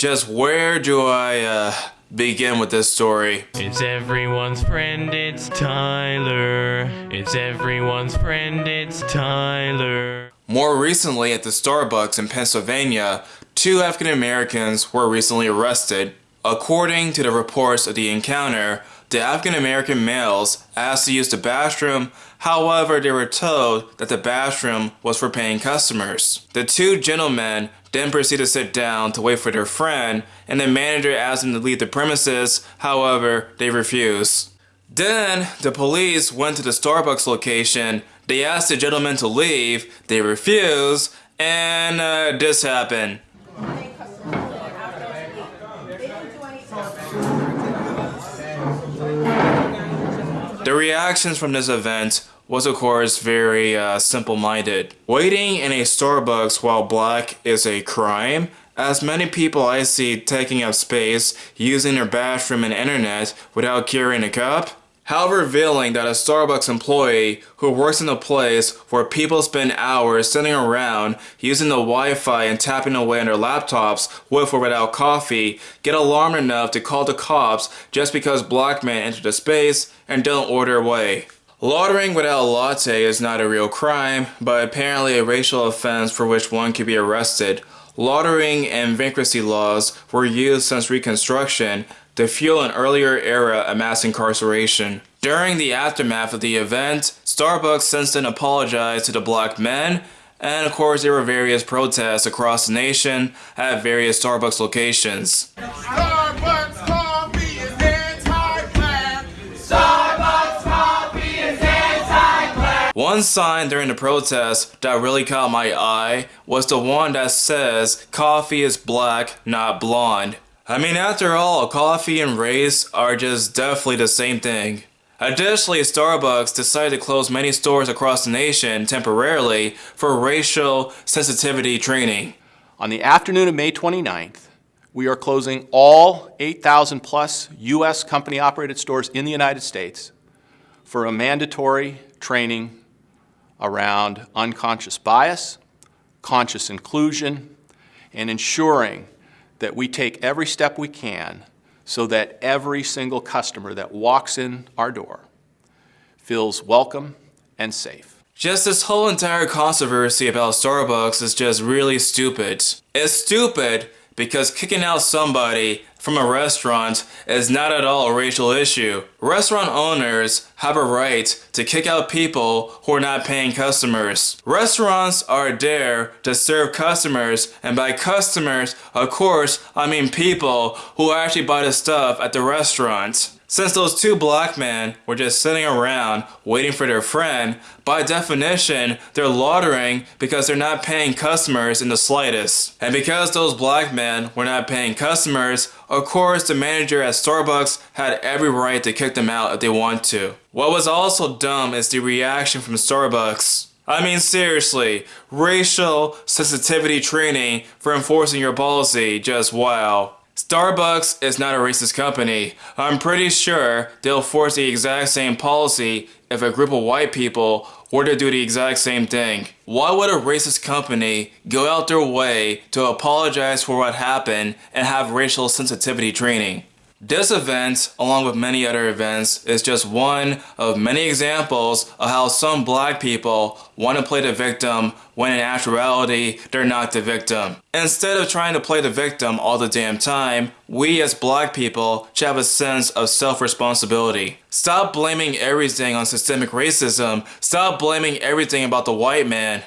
Just where do I uh, begin with this story? It's everyone's friend, it's Tyler. It's everyone's friend, it's Tyler. More recently at the Starbucks in Pennsylvania, two African Americans were recently arrested. According to the reports of the encounter, the African American males asked to use the bathroom, however, they were told that the bathroom was for paying customers. The two gentlemen then proceeded to sit down to wait for their friend, and the manager asked them to leave the premises, however, they refused. Then, the police went to the Starbucks location, they asked the gentlemen to leave, they refused, and uh, this happened. Reactions from this event was of course very uh, simple-minded. Waiting in a Starbucks while black is a crime, as many people I see taking up space, using their bathroom and internet without carrying a cup. How revealing that a Starbucks employee who works in a place where people spend hours sitting around using the Wi-Fi and tapping away on their laptops with or without coffee get alarmed enough to call the cops just because black men enter the space and don't order away. Laundering without a latte is not a real crime, but apparently a racial offense for which one could be arrested. Laundering and vacancy laws were used since Reconstruction to fuel an earlier era of mass incarceration. During the aftermath of the event, Starbucks since then apologized to the black men, and of course there were various protests across the nation at various Starbucks locations. Starbucks coffee is anti-black. Starbucks coffee is anti-black. One sign during the protest that really caught my eye was the one that says coffee is black, not blonde. I mean, after all, coffee and race are just definitely the same thing. Additionally, Starbucks decided to close many stores across the nation temporarily for racial sensitivity training. On the afternoon of May 29th, we are closing all 8,000 plus U.S. company operated stores in the United States for a mandatory training around unconscious bias, conscious inclusion, and ensuring that we take every step we can so that every single customer that walks in our door feels welcome and safe. Just this whole entire controversy about Starbucks is just really stupid. It's stupid because kicking out somebody from a restaurant is not at all a racial issue. Restaurant owners have a right to kick out people who are not paying customers. Restaurants are there to serve customers and by customers, of course, I mean people who actually buy the stuff at the restaurant. Since those two black men were just sitting around waiting for their friend, by definition, they're laundering because they're not paying customers in the slightest. And because those black men were not paying customers, of course the manager at Starbucks had every right to kick them out if they want to. What was also dumb is the reaction from Starbucks. I mean seriously, racial sensitivity training for enforcing your policy, just wow. Starbucks is not a racist company. I'm pretty sure they'll force the exact same policy if a group of white people were to do the exact same thing. Why would a racist company go out their way to apologize for what happened and have racial sensitivity training? This event, along with many other events, is just one of many examples of how some black people want to play the victim when in actuality, they're not the victim. Instead of trying to play the victim all the damn time, we as black people should have a sense of self-responsibility. Stop blaming everything on systemic racism. Stop blaming everything about the white man.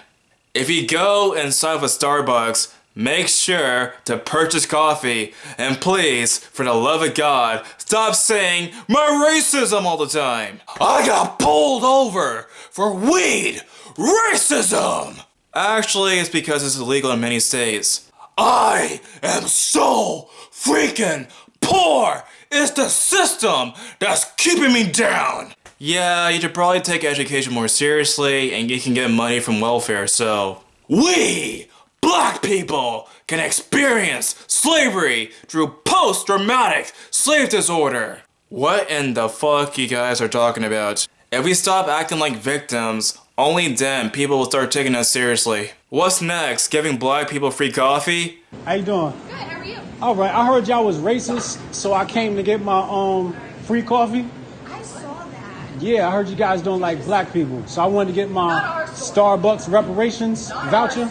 If you go inside of a Starbucks, Make sure to purchase coffee and please, for the love of God, stop saying my racism all the time. I got pulled over for weed racism. Actually, it's because it's illegal in many states. I am so freaking poor. It's the system that's keeping me down. Yeah, you should probably take education more seriously and you can get money from welfare, so. We black people can experience slavery through post-traumatic slave disorder. What in the fuck you guys are talking about? If we stop acting like victims, only then people will start taking us seriously. What's next? Giving black people free coffee? How you doing? Good, how are you? All right, I heard y'all was racist, so I came to get my um free coffee. I saw that. Yeah, I heard you guys don't like black people, so I wanted to get my Not our store. Starbucks reparations voucher.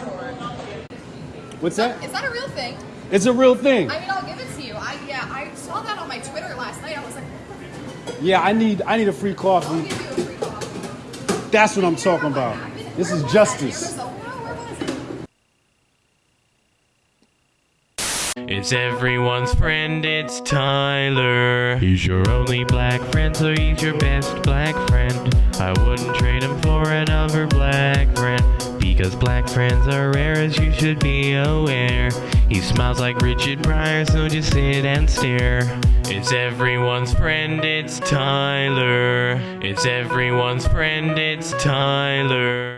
What's that? Is that a real thing? It's a real thing. I mean, I'll give it to you. I yeah, I saw that on my Twitter last night. I was like, Yeah, I need I need a free I'll coffee. give you a free coffee. That's what I'm talking about. This is Where that? Justice. was a- where was it? It's everyone's friend, it's Tyler. He's your only black friend, so he's your best black friend. I wouldn't trade him for another black friend. Because black friends are rare, as you should be aware. He smiles like Richard Pryor, so just sit and stare. It's everyone's friend, it's Tyler. It's everyone's friend, it's Tyler.